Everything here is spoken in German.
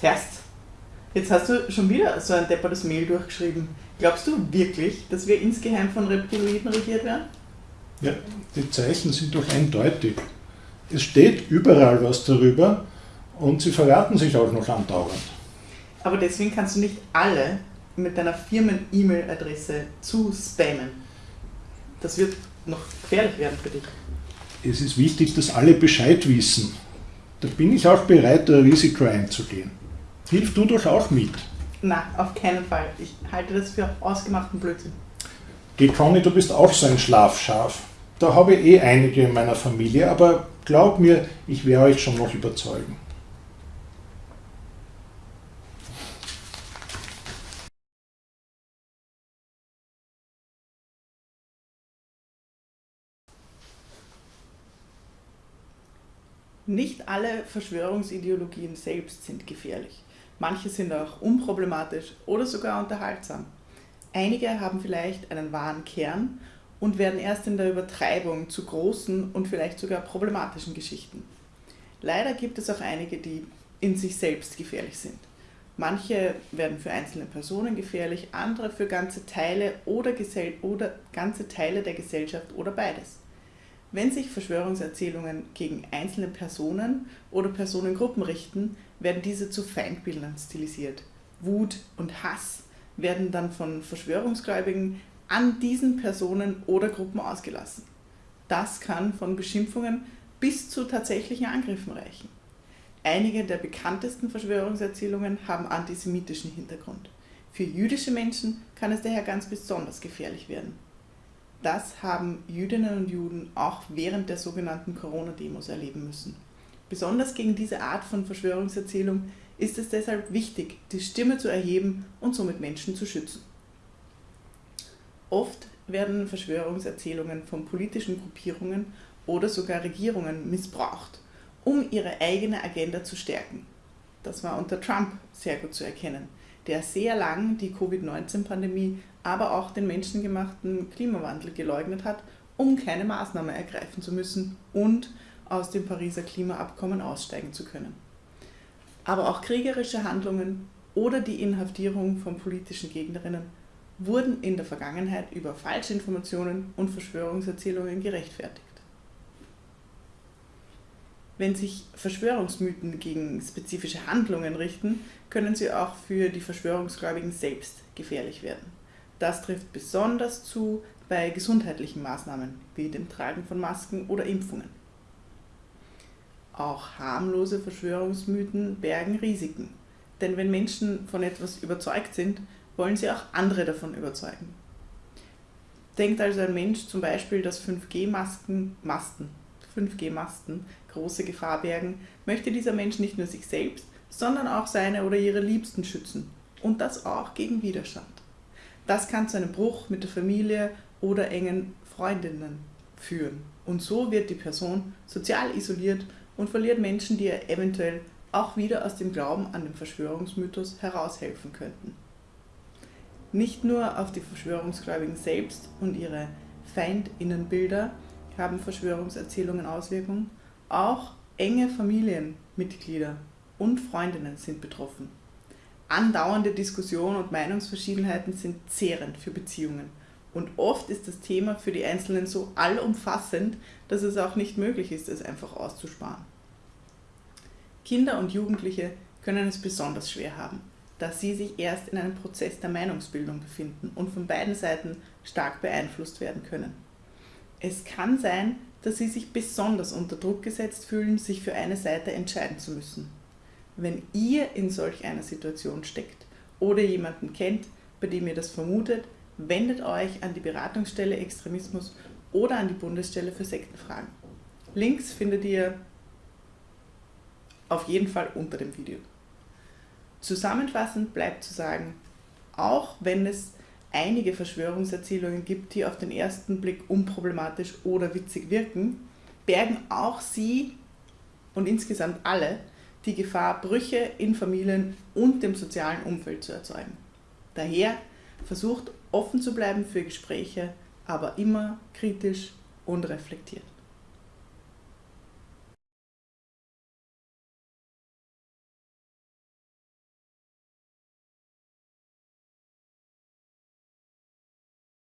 Herst, jetzt hast du schon wieder so ein deppertes Mail durchgeschrieben. Glaubst du wirklich, dass wir insgeheim von Reptiloiden regiert werden? Ja, die Zeichen sind doch eindeutig. Es steht überall was darüber und sie verraten sich auch noch andauernd. Aber deswegen kannst du nicht alle mit deiner Firmen-E-Mail-Adresse zu spammen. Das wird noch gefährlich werden für dich. Es ist wichtig, dass alle Bescheid wissen. Da bin ich auch bereit, ein Risiko einzugehen. Hilf du doch auch mit. Na, auf keinen Fall. Ich halte das für ausgemachten Blödsinn. Geh, Conny, du bist auch so ein Schlafschaf. Da habe ich eh einige in meiner Familie, aber glaub mir, ich werde euch schon noch überzeugen. Nicht alle Verschwörungsideologien selbst sind gefährlich. Manche sind auch unproblematisch oder sogar unterhaltsam. Einige haben vielleicht einen wahren Kern und werden erst in der Übertreibung zu großen und vielleicht sogar problematischen Geschichten. Leider gibt es auch einige, die in sich selbst gefährlich sind. Manche werden für einzelne Personen gefährlich, andere für ganze Teile oder, Gesell oder ganze Teile der Gesellschaft oder beides. Wenn sich Verschwörungserzählungen gegen einzelne Personen oder Personengruppen richten, werden diese zu Feindbildern stilisiert. Wut und Hass werden dann von Verschwörungsgläubigen an diesen Personen oder Gruppen ausgelassen. Das kann von Beschimpfungen bis zu tatsächlichen Angriffen reichen. Einige der bekanntesten Verschwörungserzählungen haben antisemitischen Hintergrund. Für jüdische Menschen kann es daher ganz besonders gefährlich werden. Das haben Jüdinnen und Juden auch während der sogenannten Corona-Demos erleben müssen. Besonders gegen diese Art von Verschwörungserzählung ist es deshalb wichtig, die Stimme zu erheben und somit Menschen zu schützen. Oft werden Verschwörungserzählungen von politischen Gruppierungen oder sogar Regierungen missbraucht, um ihre eigene Agenda zu stärken. Das war unter Trump sehr gut zu erkennen der sehr lang die Covid-19-Pandemie, aber auch den menschengemachten Klimawandel geleugnet hat, um keine Maßnahme ergreifen zu müssen und aus dem Pariser Klimaabkommen aussteigen zu können. Aber auch kriegerische Handlungen oder die Inhaftierung von politischen Gegnerinnen wurden in der Vergangenheit über Falschinformationen und Verschwörungserzählungen gerechtfertigt. Wenn sich Verschwörungsmythen gegen spezifische Handlungen richten, können sie auch für die Verschwörungsgläubigen selbst gefährlich werden. Das trifft besonders zu bei gesundheitlichen Maßnahmen wie dem Tragen von Masken oder Impfungen. Auch harmlose Verschwörungsmythen bergen Risiken, denn wenn Menschen von etwas überzeugt sind, wollen sie auch andere davon überzeugen. Denkt also ein Mensch zum Beispiel, dass 5G-Masken, Masten, 5G-Masten große Gefahr bergen, möchte dieser Mensch nicht nur sich selbst, sondern auch seine oder ihre Liebsten schützen. Und das auch gegen Widerstand. Das kann zu einem Bruch mit der Familie oder engen Freundinnen führen. Und so wird die Person sozial isoliert und verliert Menschen, die ihr eventuell auch wieder aus dem Glauben an den Verschwörungsmythos heraushelfen könnten. Nicht nur auf die Verschwörungsgläubigen selbst und ihre Feindinnenbilder haben Verschwörungserzählungen Auswirkungen, auch enge Familienmitglieder und Freundinnen sind betroffen. Andauernde Diskussionen und Meinungsverschiedenheiten sind zehrend für Beziehungen. Und oft ist das Thema für die Einzelnen so allumfassend, dass es auch nicht möglich ist, es einfach auszusparen. Kinder und Jugendliche können es besonders schwer haben, da sie sich erst in einem Prozess der Meinungsbildung befinden und von beiden Seiten stark beeinflusst werden können. Es kann sein, dass sie sich besonders unter Druck gesetzt fühlen, sich für eine Seite entscheiden zu müssen. Wenn ihr in solch einer Situation steckt oder jemanden kennt, bei dem ihr das vermutet, wendet euch an die Beratungsstelle Extremismus oder an die Bundesstelle für Sektenfragen. Links findet ihr auf jeden Fall unter dem Video. Zusammenfassend bleibt zu sagen, auch wenn es einige Verschwörungserzählungen gibt, die auf den ersten Blick unproblematisch oder witzig wirken, bergen auch sie und insgesamt alle die Gefahr, Brüche in Familien und dem sozialen Umfeld zu erzeugen. Daher versucht offen zu bleiben für Gespräche, aber immer kritisch und reflektiert.